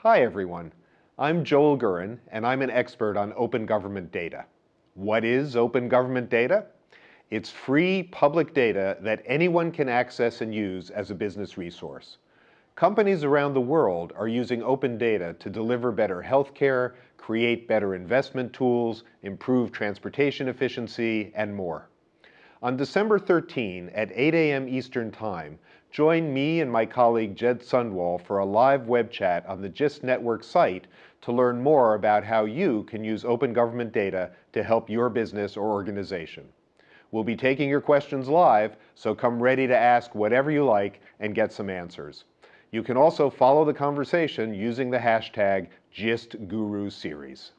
Hi everyone, I'm Joel Gurin and I'm an expert on open government data. What is open government data? It's free public data that anyone can access and use as a business resource. Companies around the world are using open data to deliver better healthcare, create better investment tools, improve transportation efficiency, and more. On December 13 at 8 a.m. Eastern Time, join me and my colleague Jed Sundwall for a live web chat on the GIST Network site to learn more about how you can use open government data to help your business or organization. We'll be taking your questions live, so come ready to ask whatever you like and get some answers. You can also follow the conversation using the hashtag GistGuruSeries.